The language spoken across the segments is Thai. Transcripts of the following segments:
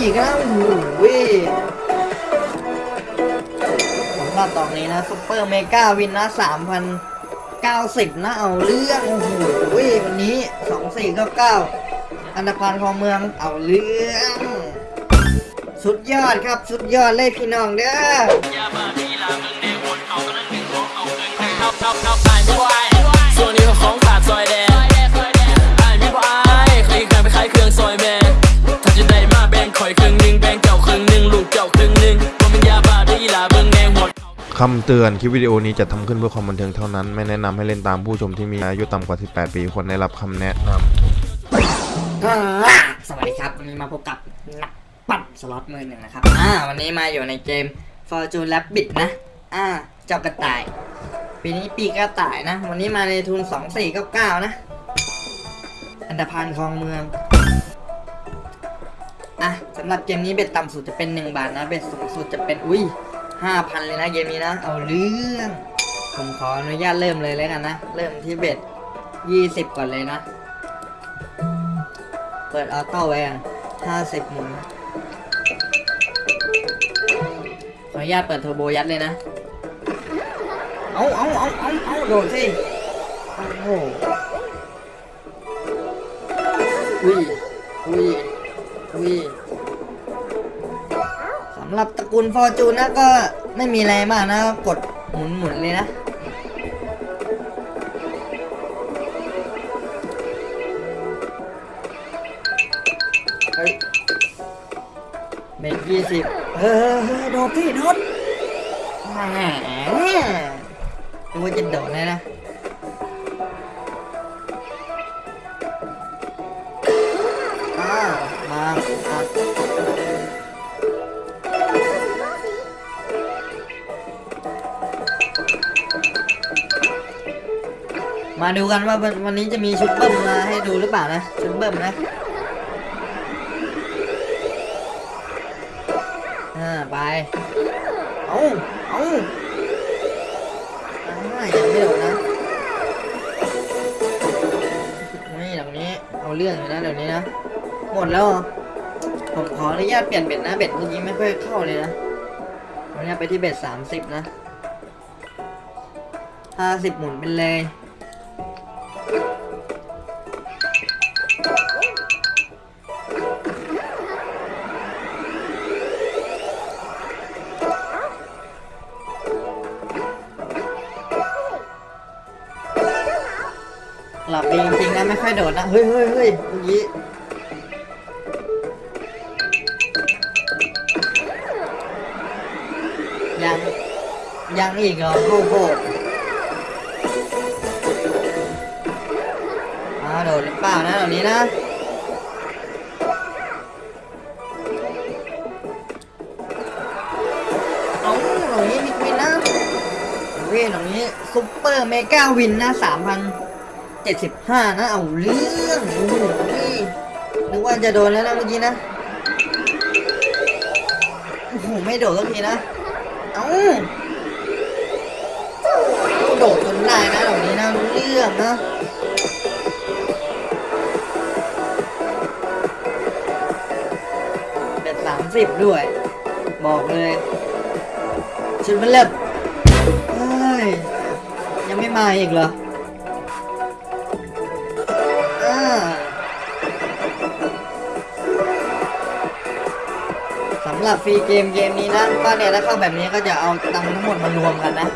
อีกแล้วโอ้โหสำหรับตอนนี้นะ super mega win นะสามพันเก้าสิบนะเอาเรื่องโอ้โหวันนี้สองสี่เก้าเก้าอันดับพันของเมืองเอาเรื่อง สุดยอดครับ สุดยอดเลยพี่น้องเด้อ คำเตือนคลิปวิดีโอนี้จะทำขึ้นเพื่อความบันเทิงเท่านั้น ไม่แนะนำให้เล่นตามผู้ชมที่มีอายุต่ำกว่า 18 ปีควรได้รับคำแนะนำสวัสดีครับวันนี้มาพบกับนักปั่นสล็อตมือหนึ่งนะครับอ่าวันนี้มาอยู่ในเกม Fortune Rabbit นะอ่าเจ้ากระต่าย ปีนี้ปีกระต่ายนะ วันนี้มาในทุน 2499 นะ อันดาพันคลองเมืองอะสำหรับเกมนี้เบ็ดต่ำสุดจะเป็น 1 บาทนะ เบ็ดสูงสุดจะเป็นอุ้ย 5,000เลยนะเกมนี้นะ เอาเรื่อง ผมขออนุญาตเริ่มเลยแล้วกันนะ เริ่มที่เบ็ด20ก่อนเลยนะ เปิดออโต้ไว้อะห้าสิบหมุน ขออนุญาตเปิดเทอร์โบยัดเลยนะ เอาเอาเอาเอาเอาโดดสิโอ้โหอุ้ยอุ้ยอุ้ยำหรับตระกูลฟอร์จูนนะก็ไม่มีอะไรมากนะกดหมุนหมุนเลยนะ เฮ้ยเบรกยี่สิบเฮ้ยเฮ้ยโดดพี่โดดแหมดูว่าจะโดดเลยนะอ่ามา มาดูกันว่าวันนี้จะมีชุดเบิ้มมาให้ดูหรือเปล่านะชุดเบิ้มนะอ่าไปเอาเอาอ่ายังไม่โดดนะนี่ตรงนี้เอาเรื่องอยู่นะเดี๋ยวนี้นะหมดแล้วผมขออนุญาตเปลี่ยนเบ็ดนะเบ็ดเมื่อกี้ไม่ค่อยเข้าเลยนะขออนุญาตไปที่เบ็ดสามสิบนะห้าสิบหมุนไปเลย จริงๆนะไม่ค่อยโดดนะ เฮ้ยเฮ้ยเฮ้ยเมื่อกี้ยัง ยังอีกเหรอโอ้โหอ้าวโดดหรือเปล่านะเหล่านี้นะเอาเหล่านี้มีวินนะเว้ยเหล่านี้ super mega win นะสามพัน เจ็ดสิบห้านะ เอาเรื่องโอ้โหนึกว่าจะโดนแล้วนะเมื่อกี้นะ โอ้โห ไม่โดดสักทีนะ เอ้าโดดจนได้นะเหล่านี้นะรู้เรื่องนะเป็นสามสิบด้วย บอกเลยชุดมันเริ่มเฮ้ยยังไม่มาอีกเหรอำหรับฟรีเกมเกมนี้นะก็เนี่ยถ้าเข้าแบบนี้ก็จะเอาตังค์ทั้งหมดมารวมกันนะ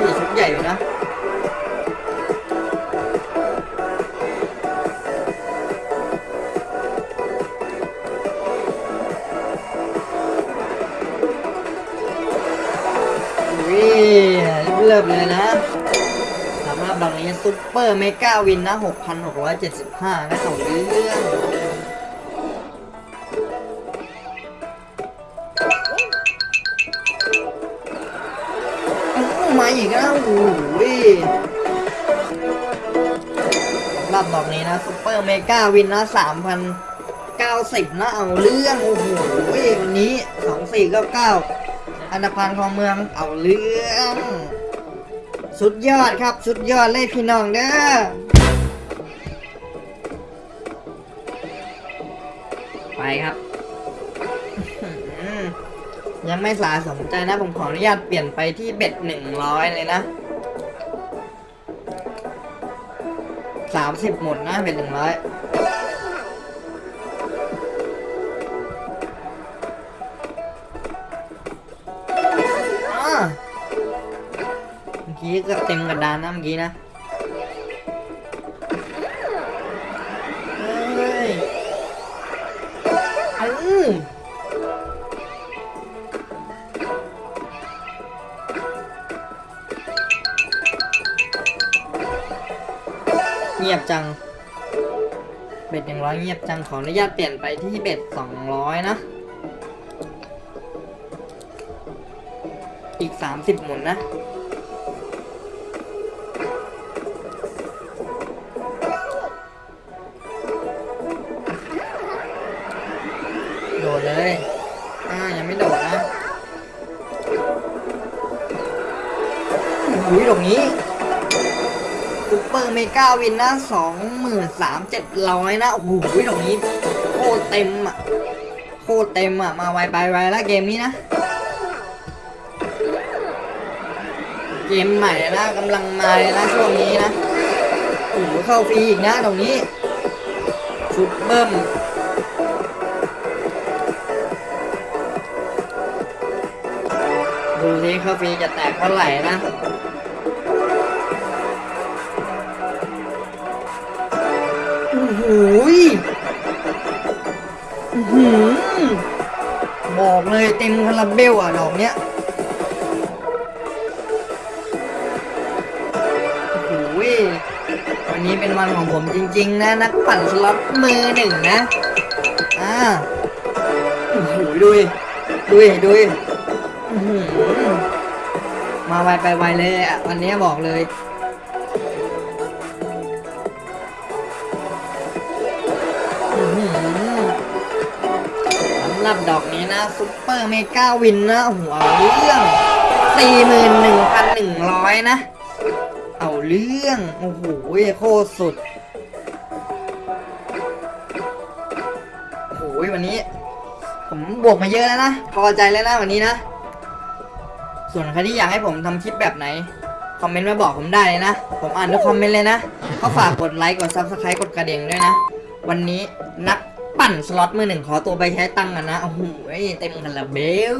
นี่ชุดใหญ่อยู่นะอุ้ยเริ่มเลยนะสำหรับดอกนี้ super mega win นะ 6,675นะเอาเรื่อง ดอกนี้นะ super mega win นะ3,090นเก้าสิบนะเอาเรื่องโอ้โหวันนี้2499อันดับพันของเมืองเอาเรื่องสุดยอดครับสุดยอดเลยพี่น้องเด้อไปครับ ยังไม่สาสมใจนะผมขออนุญาตเปลี่ยนไปที่เบ็ดหนึ่งร้อยเลยนะ สามสิบหมดนะเบ็ดหนึ่งร้อยเมื่อกี้ก็เต็มกระดานนะเมื่อกี้นะเฮ้ยเอ เงียบจัง เบ็ดหนึ่งร้อยเงียบจัง ขออนุญาตเปลี่ยนไปที่เบ็ดสองร้อยนะ อีกสามสิบหมุนนะโดดเลยอ่ายังไม่โดดนะอุ้ยตรงนี้ super mega win นะสองหมื่นสามเจ็ดร้อยนะ โอ้โหตรงนี้โคตรเต็มอะ โคตรเต็มอะ มาไวไปไวแล้วเกมนี้นะ เกมใหม่นะกำลังมาเลยนะช่วงนี้นะ โอ้โหเข้าฟรีอีกนะตรงนี้ชุดเบิ้มดูสิเข้าฟรีจะแตกเท่าไหร่นะ อ้โหยอื้อหือบอกเลยเต็มคาราเบลอะ ดอกเนี้ยโอ้ยวันนี้เป็นวันของผมจริง ๆ นะ นักปั่นสล็อตมือหนึ่งนะ อ่าโอ้โหดูดิดูดิดูดิมาไวไปไวเลยอะ วันนี้บอกเลยสำหรับดอกนี้นะ super mega win นะหัวเรื่องสี่หมื่นหนึ่งพันหนึ่งร้อยนะ เอาเรื่อง โอ้โหโคตรสุด โอ้โหวันนี้ ผมบวกมาเยอะแล้วนะ พอใจแล้วนะวันนี้นะ ส่วนใครที่อยากให้ผมทำคลิปแบบไหน คอมเมนต์มาบอกผมได้เลยนะ ผมอ่านทุกคอมเมนต์เลยนะ ก็ฝากกดไลค์ กด subscribe กดกระดิ่งด้วยนะ วันนี้นัก ปั่นสล็อตมือหนึ่งขอตัวไปใช้ตังค์กันนะโอ้โหเต็มกันละเบล